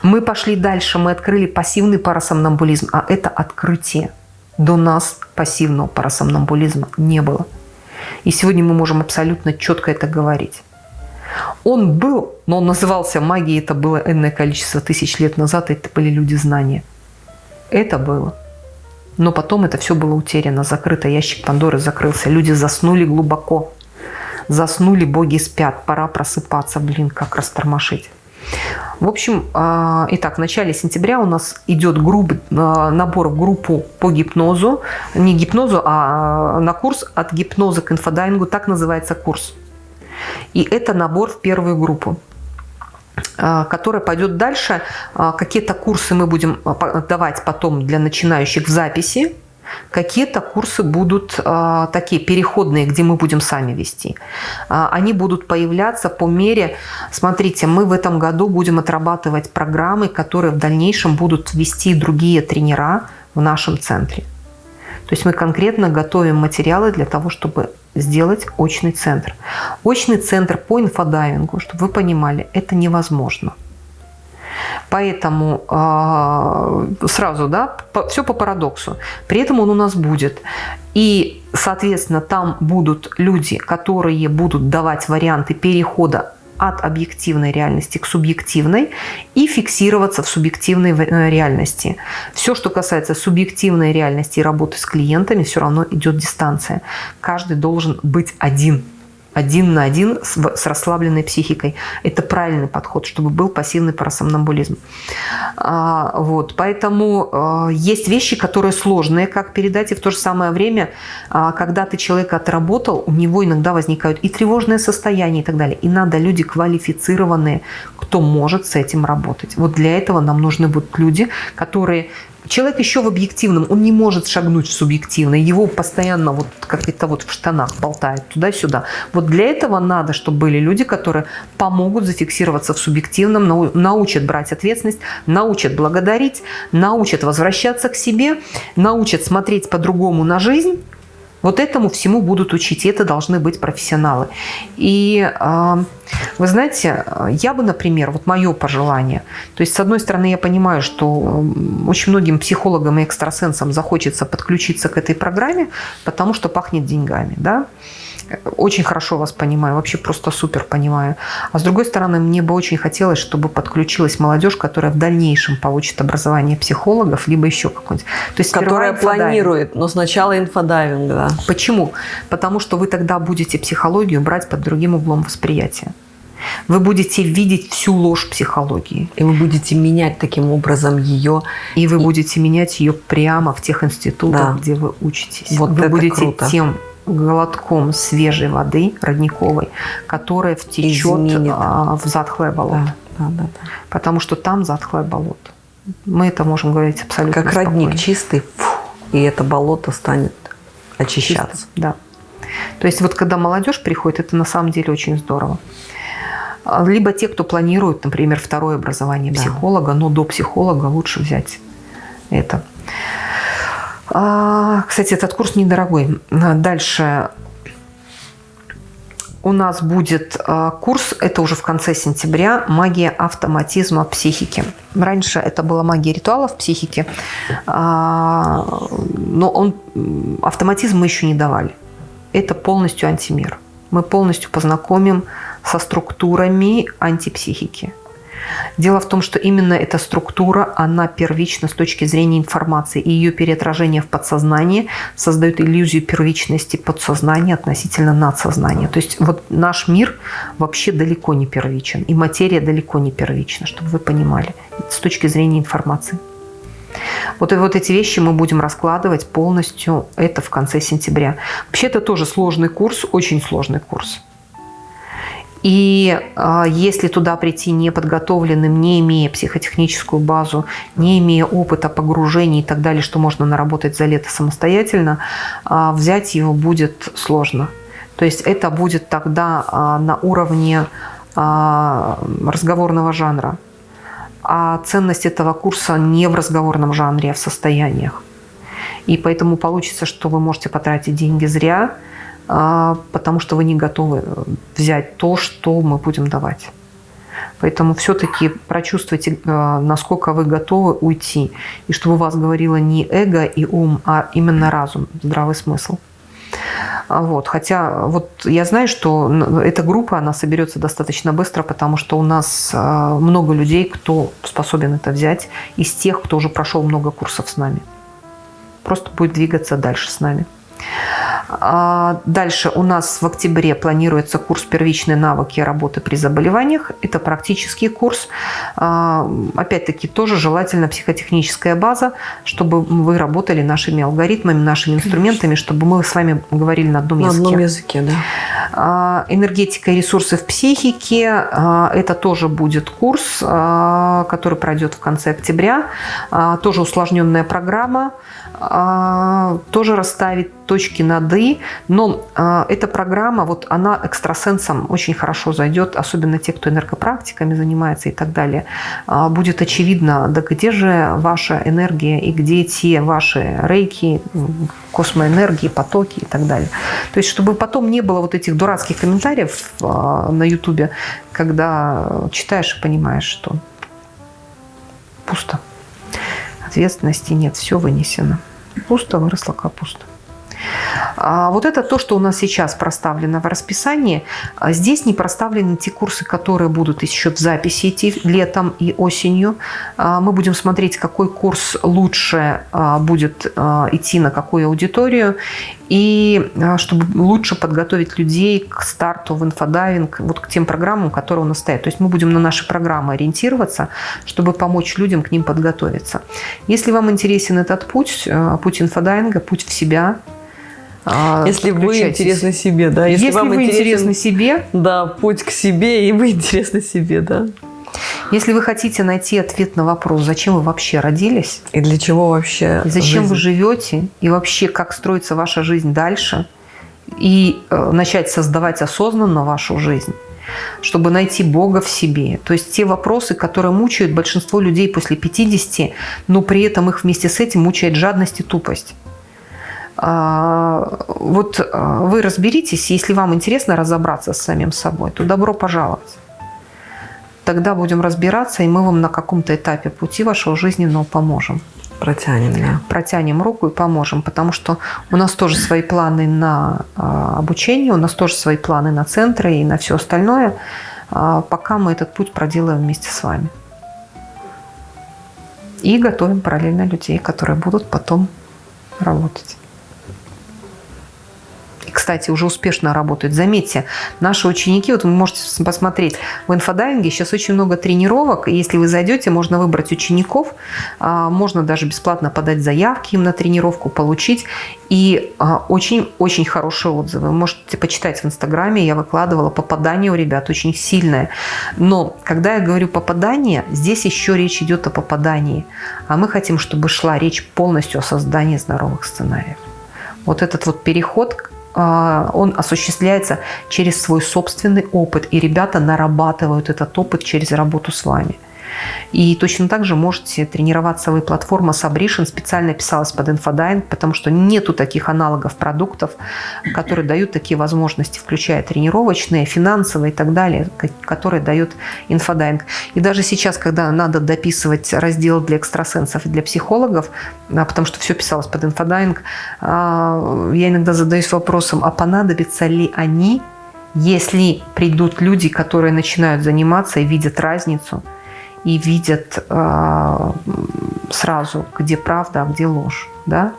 Мы пошли дальше, мы открыли пассивный парасомнамбулизм, а это открытие. До нас пассивного парасомнамбулизма не было. И сегодня мы можем абсолютно четко это говорить. Он был, но он назывался магией, это было энное количество тысяч лет назад, это были люди знания. Это было. Но потом это все было утеряно, закрыто, ящик Пандоры закрылся, люди заснули глубоко. Заснули, боги спят, пора просыпаться, блин, как растормошить. В общем, а, итак, в начале сентября у нас идет групп, а, набор в группу по гипнозу. Не гипнозу, а на курс от гипноза к инфодайвингу. Так называется курс. И это набор в первую группу а, которая пойдет дальше. Какие-то курсы мы будем давать потом для начинающих в записи. Какие-то курсы будут а, такие переходные, где мы будем сами вести. А, они будут появляться по мере... Смотрите, мы в этом году будем отрабатывать программы, которые в дальнейшем будут вести другие тренера в нашем центре. То есть мы конкретно готовим материалы для того, чтобы сделать очный центр. Очный центр по инфодайвингу, чтобы вы понимали, это невозможно. Поэтому э, сразу, да, все по парадоксу. При этом он у нас будет. И, соответственно, там будут люди, которые будут давать варианты перехода от объективной реальности к субъективной и фиксироваться в субъективной э, реальности. Все, что касается субъективной реальности и работы с клиентами, все равно идет дистанция. Каждый должен быть один. Один на один с, с расслабленной психикой. Это правильный подход, чтобы был пассивный парасомнамбулизм. А, вот, поэтому а, есть вещи, которые сложные, как передать, и в то же самое время, а, когда ты человека отработал, у него иногда возникают и тревожные состояния и так далее. И надо люди квалифицированные, кто может с этим работать. Вот для этого нам нужны будут люди, которые Человек еще в объективном, он не может шагнуть в субъективное, его постоянно вот как это вот в штанах болтает туда-сюда. Вот для этого надо, чтобы были люди, которые помогут зафиксироваться в субъективном, научат брать ответственность, научат благодарить, научат возвращаться к себе, научат смотреть по-другому на жизнь, вот этому всему будут учить, и это должны быть профессионалы. И а, вы знаете, я бы, например, вот мое пожелание, то есть, с одной стороны, я понимаю, что очень многим психологам и экстрасенсам захочется подключиться к этой программе, потому что пахнет деньгами, да, очень хорошо вас понимаю, вообще просто супер понимаю. А с другой стороны, мне бы очень хотелось, чтобы подключилась молодежь, которая в дальнейшем получит образование психологов, либо еще какой-нибудь. То есть которая планирует, но сначала инфодайвинг, да. Почему? Потому что вы тогда будете психологию брать под другим углом восприятия. Вы будете видеть всю ложь психологии. И вы будете менять таким образом ее. И вы будете менять ее прямо в тех институтах, да. где вы учитесь. Вот вы будете круто. тем глотком свежей воды родниковой, которая втечет Изменит. А, в затхлое болото. Да, да, да, да. Потому что там затхлое болото. Мы это можем говорить абсолютно Как спокойно. родник чистый, фу, и это болото станет очищаться. Чисто, да. То есть вот когда молодежь приходит, это на самом деле очень здорово. Либо те, кто планирует, например, второе образование психолога, да. но до психолога лучше взять это. А, кстати, этот курс недорогой. Дальше у нас будет а, курс, это уже в конце сентября, «Магия автоматизма психики». Раньше это была магия ритуалов психики, а, но он, автоматизм мы еще не давали. Это полностью антимир. Мы полностью познакомим со структурами антипсихики. Дело в том, что именно эта структура, она первична с точки зрения информации, и ее переотражение в подсознании создает иллюзию первичности подсознания относительно надсознания. То есть вот наш мир вообще далеко не первичен, и материя далеко не первична, чтобы вы понимали, с точки зрения информации. Вот, вот эти вещи мы будем раскладывать полностью, это в конце сентября. Вообще это тоже сложный курс, очень сложный курс. И э, если туда прийти неподготовленным, не имея психотехническую базу, не имея опыта погружений и так далее, что можно наработать за лето самостоятельно, э, взять его будет сложно. То есть это будет тогда э, на уровне разговорного жанра. А ценность этого курса не в разговорном жанре, а в состояниях. И поэтому получится, что вы можете потратить деньги зря – потому что вы не готовы э, взять то, что мы будем давать. Поэтому все-таки прочувствуйте, э, насколько вы готовы уйти. И чтобы у вас говорило не эго и ум, а именно разум, здравый смысл. А вот. Хотя вот я знаю, что эта группа, она соберется достаточно быстро, потому что у нас э, много людей, кто способен это взять, из тех, кто уже прошел много курсов с нами. Просто будет двигаться дальше с нами. А, дальше у нас в октябре планируется курс «Первичные навыки работы при заболеваниях». Это практический курс. А, опять-таки, тоже желательно психотехническая база, чтобы вы работали нашими алгоритмами, нашими инструментами, чтобы мы с вами говорили на одном языке. На одном языке, да. А, энергетика и ресурсы в психике. Это тоже будет курс, который пройдет в конце октября. Тоже усложненная программа. Тоже расставить точки над «и», но э, эта программа, вот она экстрасенсам очень хорошо зайдет, особенно те, кто энергопрактиками занимается и так далее. Э, будет очевидно, да где же ваша энергия и где те ваши рейки, космоэнергии, потоки и так далее. То есть, чтобы потом не было вот этих дурацких комментариев э, на Ютубе, когда читаешь и понимаешь, что пусто. Ответственности нет, все вынесено. Пусто выросла капуста. А вот это то, что у нас сейчас проставлено в расписании. А здесь не проставлены те курсы, которые будут еще в записи идти летом и осенью. А, мы будем смотреть, какой курс лучше а, будет идти на какую аудиторию. И чтобы лучше подготовить людей к старту в инфодайвинг, вот к тем программам, которые у нас стоят. То есть мы будем на наши программы ориентироваться, чтобы помочь людям к ним подготовиться. Если вам интересен этот путь, путь инфодайвинга, путь в себя, а, Если вы интересны себе, да. Если, Если вам вы интересны себе. Да, путь к себе, и вы интересны себе, да. Если вы хотите найти ответ на вопрос, зачем вы вообще родились. И для чего вообще и Зачем жизнь? вы живете. И вообще, как строится ваша жизнь дальше. И э, начать создавать осознанно вашу жизнь чтобы найти Бога в себе. То есть те вопросы, которые мучают большинство людей после 50, но при этом их вместе с этим мучает жадность и тупость. А, вот а, вы разберитесь, если вам интересно разобраться с самим собой, то добро пожаловать. Тогда будем разбираться, и мы вам на каком-то этапе пути вашего жизненного поможем. Протянем, да. Протянем руку и поможем, потому что у нас тоже свои планы на а, обучение, у нас тоже свои планы на центры и на все остальное, пока мы этот путь проделаем вместе с вами. И готовим параллельно людей, которые будут потом работать кстати, уже успешно работают. Заметьте, наши ученики, вот вы можете посмотреть, в инфодайвинге сейчас очень много тренировок, и если вы зайдете, можно выбрать учеников, а, можно даже бесплатно подать заявки им на тренировку, получить. И очень-очень а, хорошие отзывы. Вы можете почитать в Инстаграме, я выкладывала, попадание у ребят очень сильное. Но когда я говорю попадание, здесь еще речь идет о попадании. А мы хотим, чтобы шла речь полностью о создании здоровых сценариев. Вот этот вот переход он осуществляется через свой собственный опыт, и ребята нарабатывают этот опыт через работу с вами. И точно так же можете тренироваться вы. Платформа Subration специально писалась под инфодайвинг, потому что нету таких аналогов продуктов, которые дают такие возможности, включая тренировочные, финансовые и так далее, которые дает инфодайвинг. И даже сейчас, когда надо дописывать раздел для экстрасенсов и для психологов, а, потому что все писалось под инфодайвинг, а, я иногда задаюсь вопросом, а понадобятся ли они, если придут люди, которые начинают заниматься и видят разницу – и видят э, сразу, где правда, а где ложь. Да?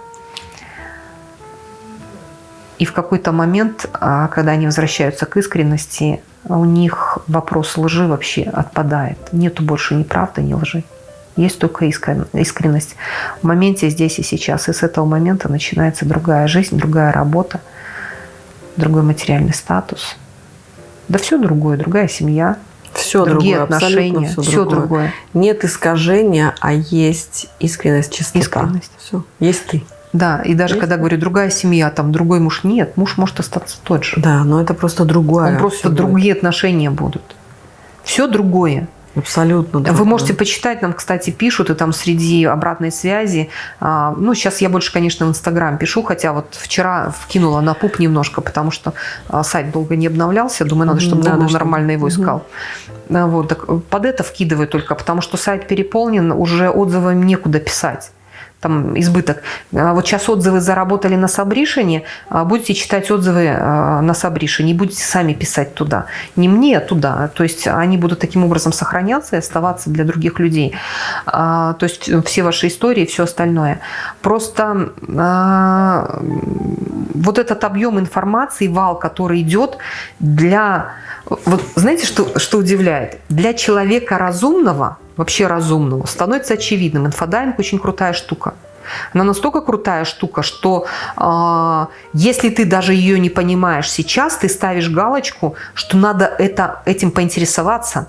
И в какой-то момент, э, когда они возвращаются к искренности, у них вопрос лжи вообще отпадает. Нету больше ни правды, ни лжи. Есть только искренность в моменте здесь и сейчас. И с этого момента начинается другая жизнь, другая работа, другой материальный статус. Да все другое, другая семья – все другие другое, отношения, все, все другое. другое. Нет искажения, а есть искренность, чистота. Искренность. Все. Есть ты. Да, и даже есть? когда говорю другая семья, там другой муж, нет, муж может остаться тот же. Да, но это просто другое. Он просто другие будет. отношения будут. Все другое. Абсолютно. Другое. Вы можете почитать, нам, кстати, пишут, и там среди обратной связи, а, ну, сейчас я больше, конечно, в Инстаграм пишу, хотя вот вчера вкинула на пуп немножко, потому что а, сайт долго не обновлялся, думаю, надо, чтобы надо, Google нормально его искал. Угу. Вот, так под это вкидываю только, потому что сайт переполнен, уже отзывами некуда писать там избыток. А вот сейчас отзывы заработали на Сабришине, а будете читать отзывы а, на Сабришине, будете сами писать туда. Не мне, а туда. То есть они будут таким образом сохраняться и оставаться для других людей. То есть все ваши истории, все остальное. Просто вот этот объем информации, вал, который идет для... Вот знаете, что, что удивляет? Для человека разумного – вообще разумного, становится очевидным. Инфодайвинг очень крутая штука. Она настолько крутая штука, что э, если ты даже ее не понимаешь сейчас, ты ставишь галочку, что надо это, этим поинтересоваться.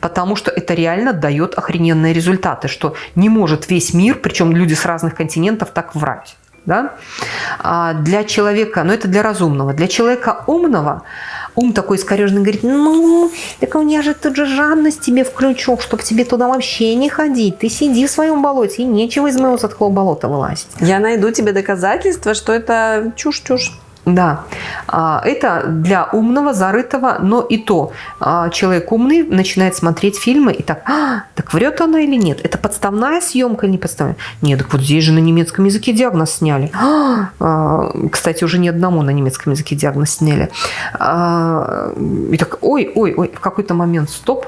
Потому что это реально дает охрененные результаты, что не может весь мир, причем люди с разных континентов, так врать. Да? А для человека, ну это для разумного, для человека умного, ум такой искорежный говорит, ну, так у меня же тут же жадность тебе включу, чтобы тебе туда вообще не ходить. Ты сиди в своем болоте, и нечего из моего затхлого болота вылазить. Я найду тебе доказательства, что это чушь-чушь. Да, А, это для умного, зарытого, но и то а, человек умный начинает смотреть фильмы и так, «А, так врет она или нет? Это подставная съемка или не подставная? Нет, так вот здесь же на немецком языке диагноз сняли. «А, а, Кстати, уже не одному на немецком языке диагноз сняли. А, И так, ой, ой, ой, в какой-то момент стоп,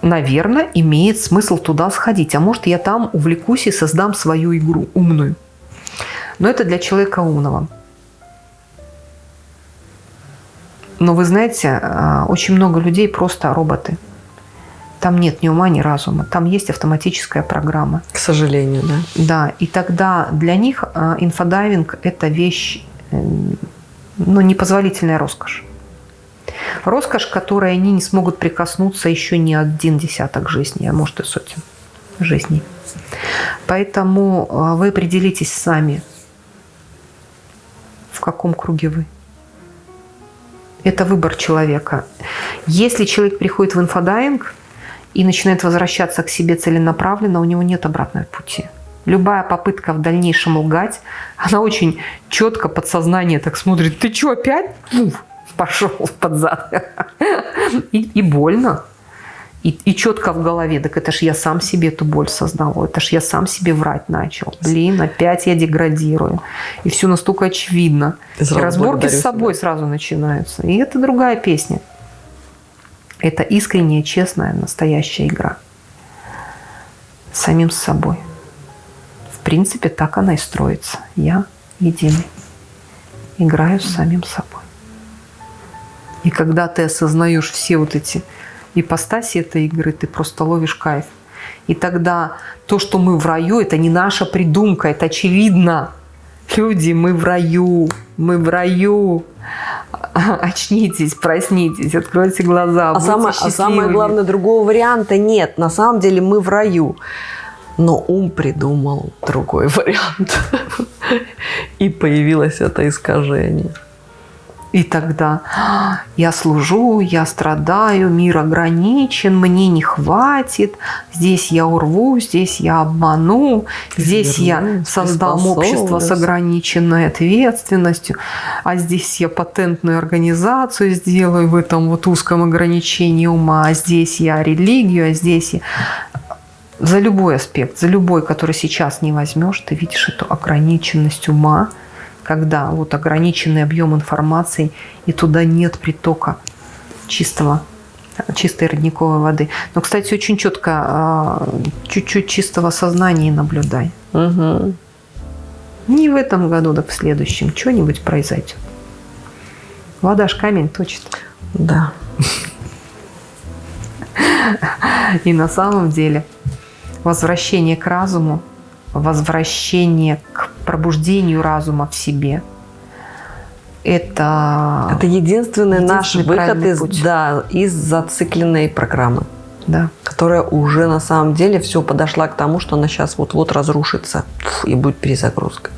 наверное, имеет смысл туда сходить. А может, я там увлекусь и создам свою игру умную. Но это для человека умного. Но вы знаете, а, очень много людей просто роботы. Там нет ни ума, ни разума. Там есть автоматическая программа. К сожалению, да. Да, и тогда для них а, инфодайвинг – это вещь, э, ну, непозволительная роскошь. Роскошь, которой они не смогут прикоснуться еще не один десяток жизней, а может и сотен жизней. Поэтому а, вы определитесь сами, в каком круге вы. Это выбор человека. Если человек приходит в инфодайинг и начинает возвращаться к себе целенаправленно, у него нет обратного пути. Любая попытка в дальнейшем лгать, она очень четко подсознание так смотрит. Ты что, опять? Уф, пошел под зад. И больно. И, и четко в голове, так это ж я сам себе эту боль создал, это ж я сам себе врать начал. Блин, опять я деградирую. И все настолько очевидно. И разборки с собой себя. сразу начинаются. И это другая песня. Это искренняя, честная, настоящая игра. С самим собой. В принципе, так она и строится. Я единый. Играю с самим собой. И когда ты осознаешь все вот эти ипостаси этой игры, ты просто ловишь кайф. И тогда то, что мы в раю, это не наша придумка, это очевидно. Люди, мы в раю, мы в раю. Очнитесь, проснитесь, откройте глаза. А самое, а самое главное, другого варианта нет. На самом деле мы в раю. Но ум придумал другой вариант. И появилось это искажение. И тогда «А, я служу, я страдаю, мир ограничен, мне не хватит, здесь я урву, здесь я обману, здесь я Извернусь, создам общество с приспособлюсь». ограниченной ответственностью, а здесь я патентную организацию сделаю в этом вот узком ограничении ума, а здесь я религию, а здесь я... За любой аспект, за любой, который сейчас не возьмешь, ты видишь эту ограниченность ума, когда вот ограниченный объем информации, и туда нет притока чистого, чистой родниковой воды. Но, кстати, очень четко, а, чуть-чуть чистого сознания наблюдай. Угу. Не в этом году, так в следующем. Что-нибудь произойдет. Вода ж камень точит. Да. И на самом деле возвращение к разуму, возвращение пробуждению разума в себе – это, Это единственный наш Единственный выход правильный из, путь. да, из зацикленной программы, да, которая уже на самом деле все подошла к тому, что она сейчас вот-вот разрушится и будет перезагрузка.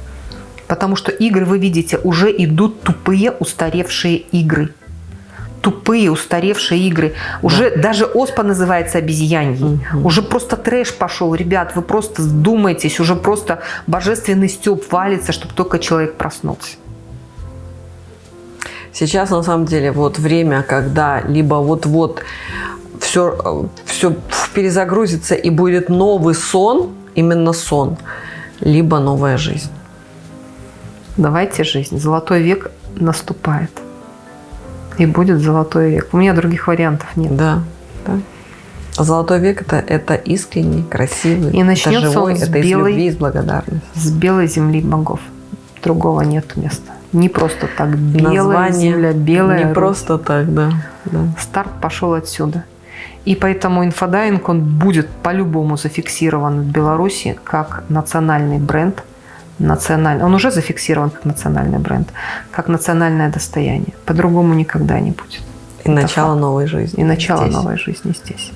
Потому что игры, вы видите, уже идут тупые, устаревшие игры. Тупые, устаревшие игры. Уже даже оспа называется обезьяньей. Мгм. Уже просто трэш пошел. Ребят, вы просто вдумайтесь. Уже просто божественный стёб валится, чтобы только человек проснулся. Сейчас на самом деле вот время, когда либо вот-вот все, все перезагрузится и будет новый сон, именно сон, либо новая жизнь. Давайте жизнь. Золотой век наступает. И будет золотой век. У меня других вариантов нет. Да, да. Золотой век это, это искренний, красивый, И начнется это живой, он с это из белой- любви, из благодарности. С белой земли богов. Другого нет места. Не просто так. Белая Название земля, белая Не Русь. просто так, да. да. Старт пошел отсюда. И поэтому инфодайинг, он будет по-любому зафиксирован в Беларуси как национальный бренд. Национальный. Он уже зафиксирован как национальный бренд, как национальное достояние. По-другому никогда не будет. И начало факт. новой жизни. И начало здесь. новой жизни здесь.